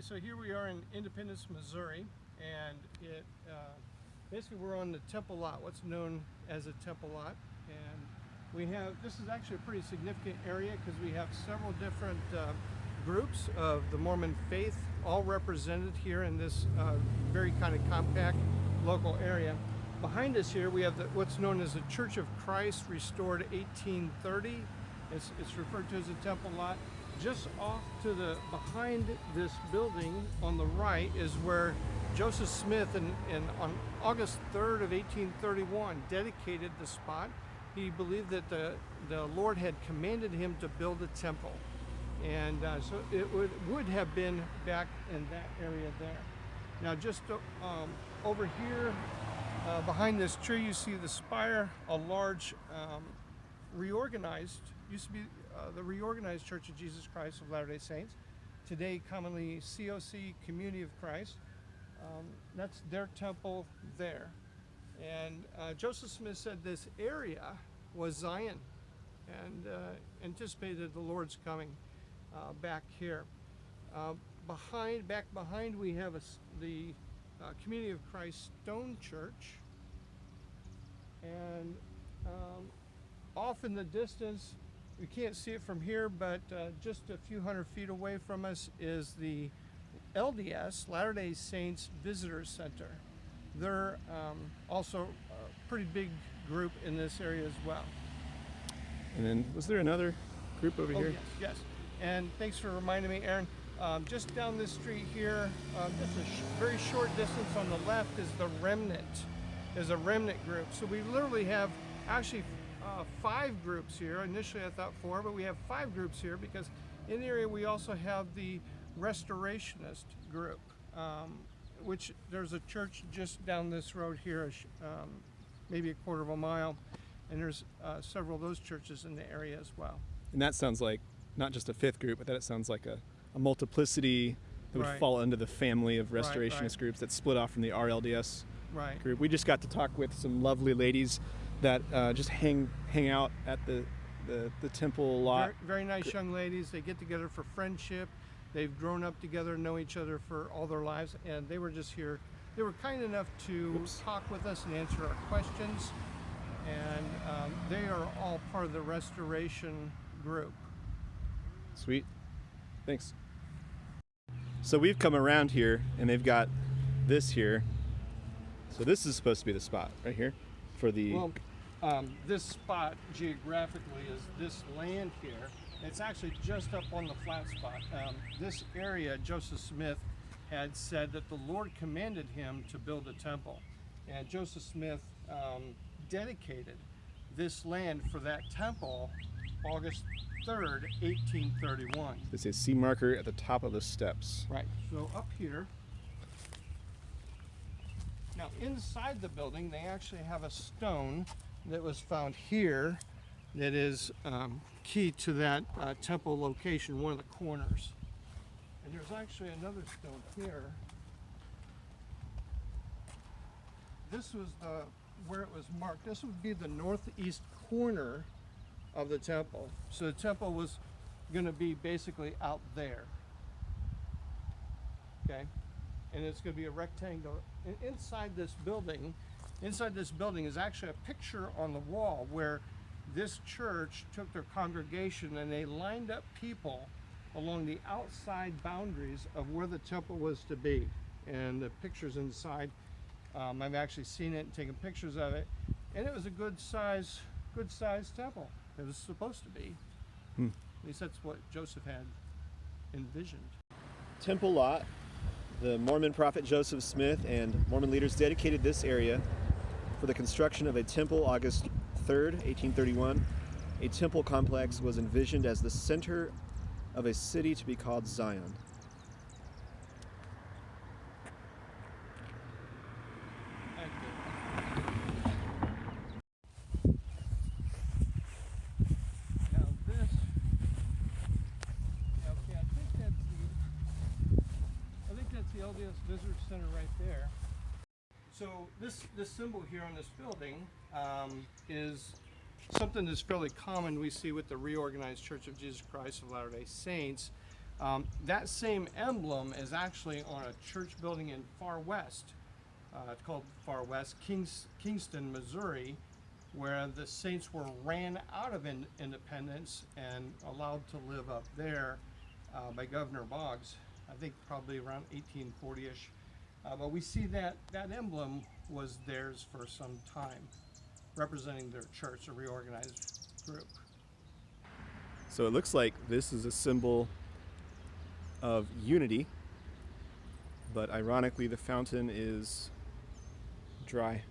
so here we are in Independence, Missouri, and it uh, basically we're on the Temple Lot, what's known as a Temple Lot, and we have this is actually a pretty significant area because we have several different uh, groups of the Mormon faith, all represented here in this uh, very kind of compact local area. Behind us here, we have the, what's known as the Church of Christ, restored 1830. It's, it's referred to as a temple lot. Just off to the behind this building on the right is where Joseph Smith, in, in, on August 3rd of 1831, dedicated the spot. He believed that the, the Lord had commanded him to build a temple. And uh, so it would, would have been back in that area there. Now just uh, um, over here, uh, behind this tree, you see the spire, a large um, reorganized, used to be uh, the reorganized Church of Jesus Christ of Latter-day Saints, today commonly COC, Community of Christ. Um, that's their temple there. And uh, Joseph Smith said this area was Zion and uh, anticipated the Lord's coming uh, back here. Uh, behind, back behind, we have a, the Community of Christ Stone Church. And um, off in the distance, we can't see it from here, but uh, just a few hundred feet away from us is the LDS, Latter-day Saints Visitor Center. They're um, also a pretty big group in this area as well. And then, was there another group over Oh, here? yes, yes. And thanks for reminding me, Aaron. Um, just down this street here, um, just a sh very short distance on the left is the Remnant. Is a Remnant group. So we literally have actually uh, five groups here. Initially I thought four, but we have five groups here because in the area we also have the Restorationist group, um, which there's a church just down this road here, um, maybe a quarter of a mile, and there's uh, several of those churches in the area as well. And that sounds like not just a fifth group, but that it sounds like a, a multiplicity that would Right. fall under the family of Right, restorationist right. groups that split off from the RLDS Right. group. We just got to talk with some lovely ladies that uh, just hang hang out at the the, the temple a lot. Very, very nice young ladies. They get together for friendship. They've grown up together, know each other for all their lives, and they were just here. They were kind enough to Oops. talk with us and answer our questions. And um, they are all part of the restoration group. Sweet. Thanks. So we've come around here and they've got this here. So this is supposed to be the spot right here for the Well, um, this spot geographically is this land here. It's actually just up on the flat spot. Um, this area, Joseph Smith had said that the Lord commanded him to build a temple. And Joseph Smith um, dedicated this land for that temple August 3rd, 1831. this is C marker at the top of the steps. Right. So up here, now inside the building, they actually have a stone that was found here that is um, key to that uh, temple location, one of the corners. And there's actually another stone here. This was the where it was marked. This would be the northeast corner of the temple. So the temple was going to be basically out there okay and it's going to be a rectangle and inside this building inside this building is actually a picture on the wall where this church took their congregation and they lined up people along the outside boundaries of where the temple was to be and the pictures inside um, i've actually seen it and taken pictures of it and it was a good size good size temple it was supposed to be Hmm. at least that's what joseph had envisioned Temple lot. The Mormon prophet Joseph Smith and Mormon leaders dedicated this area for the construction of a temple August 3rd, 1831. A temple complex was envisioned as the center of a city to be called Zion. Thank you. Now this, okay, I think that's the, I think that's the LDS Visitor Center right there. So this, this symbol here on this building um, is something that's fairly common we see with the reorganized Church of Jesus Christ of Latter-day Saints. Um, that same emblem is actually on a church building in Far West. Uh, it's called Far West, Kings, Kingston, Missouri, where the saints were ran out of in, Independence and allowed to live up there uh, by Governor Boggs. I think probably around 1840ish. Uh, but we see that that emblem was theirs for some time, representing their church, a reorganized group. So it looks like this is a symbol of unity, but ironically, the fountain is dry.